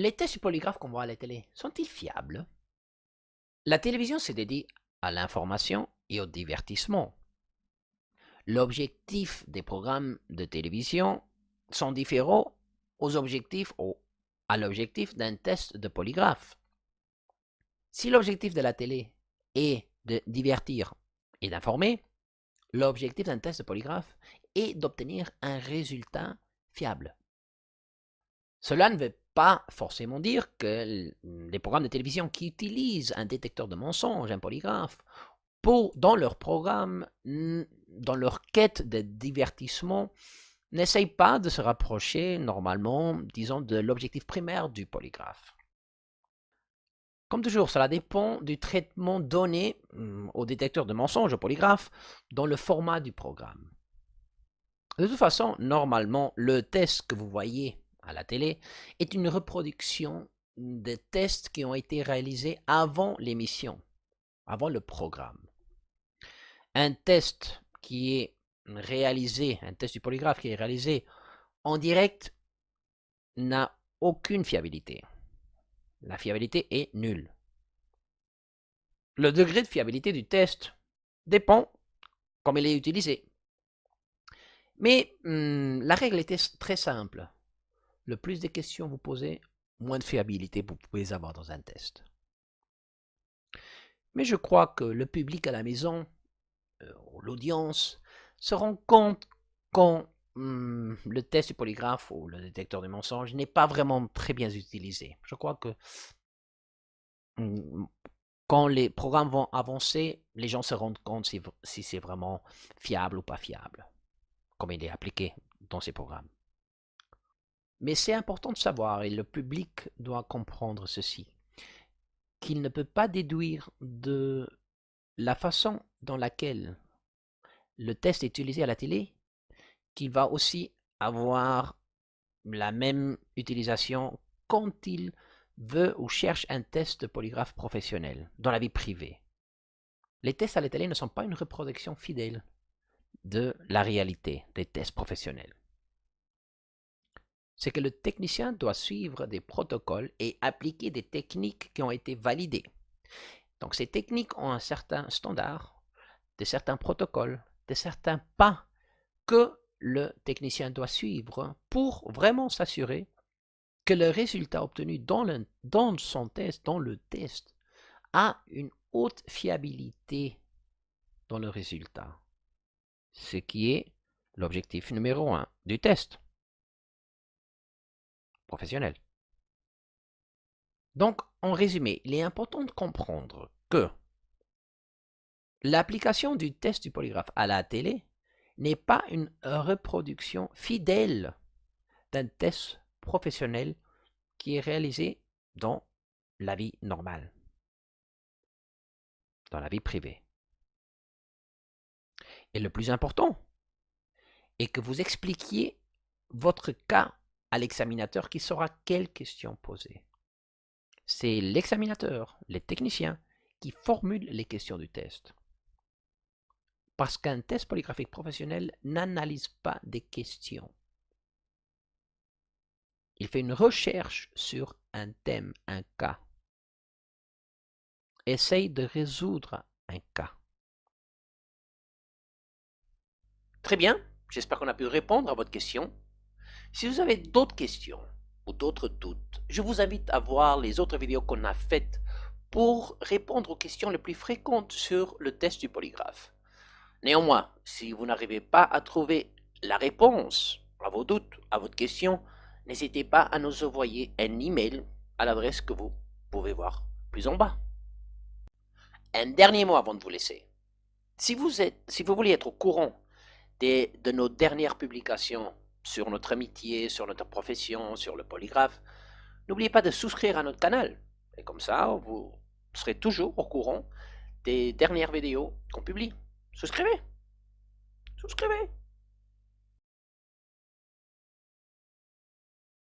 Les tests du polygraphe qu'on voit à la télé sont-ils fiables? La télévision se dédie à l'information et au divertissement. L'objectif des programmes de télévision sont différents aux objectifs ou à l'objectif d'un test de polygraphe. Si l'objectif de la télé est de divertir et d'informer, l'objectif d'un test de polygraphe est d'obtenir un résultat fiable. Cela ne veut pas forcément dire que les programmes de télévision qui utilisent un détecteur de mensonges, un polygraphe, dans leur programme, dans leur quête de divertissement, n'essayent pas de se rapprocher normalement, disons, de l'objectif primaire du polygraphe. Comme toujours, cela dépend du traitement donné hum, au détecteur de mensonges, au polygraphe, dans le format du programme. De toute façon, normalement, le test que vous voyez la télé est une reproduction des tests qui ont été réalisés avant l'émission, avant le programme. Un test qui est réalisé, un test du polygraphe qui est réalisé en direct n'a aucune fiabilité. La fiabilité est nulle. Le degré de fiabilité du test dépend comme il est utilisé. Mais hum, la règle est très simple. Le plus de questions vous posez, moins de fiabilité vous pouvez avoir dans un test. Mais je crois que le public à la maison, euh, l'audience, se rend compte quand hum, le test du polygraphe ou le détecteur de mensonges n'est pas vraiment très bien utilisé. Je crois que hum, quand les programmes vont avancer, les gens se rendent compte si c'est vraiment fiable ou pas fiable, comme il est appliqué dans ces programmes. Mais c'est important de savoir, et le public doit comprendre ceci, qu'il ne peut pas déduire de la façon dans laquelle le test est utilisé à la télé, qu'il va aussi avoir la même utilisation quand il veut ou cherche un test de polygraphe professionnel dans la vie privée. Les tests à la télé ne sont pas une reproduction fidèle de la réalité des tests professionnels. C'est que le technicien doit suivre des protocoles et appliquer des techniques qui ont été validées. Donc ces techniques ont un certain standard, de certains protocoles, de certains pas que le technicien doit suivre pour vraiment s'assurer que le résultat obtenu dans, dans son test, dans le test, a une haute fiabilité dans le résultat. Ce qui est l'objectif numéro un du test Donc, en résumé, il est important de comprendre que L'application du test du polygraphe à la télé n'est pas une reproduction fidèle d'un test professionnel qui est réalisé dans la vie normale, dans la vie privée. Et le plus important est que vous expliquiez votre cas à l'examinateur qui saura quelles questions poser. C'est l'examinateur, les techniciens, qui formulent les questions du test. Parce qu'un test polygraphique professionnel n'analyse pas des questions. Il fait une recherche sur un thème, un cas. Essaye de résoudre un cas. Très bien, j'espère qu'on a pu répondre à votre question. Si vous avez d'autres questions ou d'autres doutes, je vous invite à voir les autres vidéos qu'on a faites pour répondre aux questions les plus fréquentes sur le test du polygraphe. Néanmoins, si vous n'arrivez pas à trouver la réponse à vos doutes, à votre question, n'hésitez pas à nous envoyer un email à l'adresse que vous pouvez voir plus en bas. Un dernier mot avant de vous laisser. Si vous, voulez être au courant des, de nos dernières publications sur notre amitié, sur notre profession, sur le polygraphe, n'oubliez pas de souscrire à notre canal. Et comme ça, vous serez toujours au courant des dernières vidéos qu'on publie. Souscrivez Souscrivez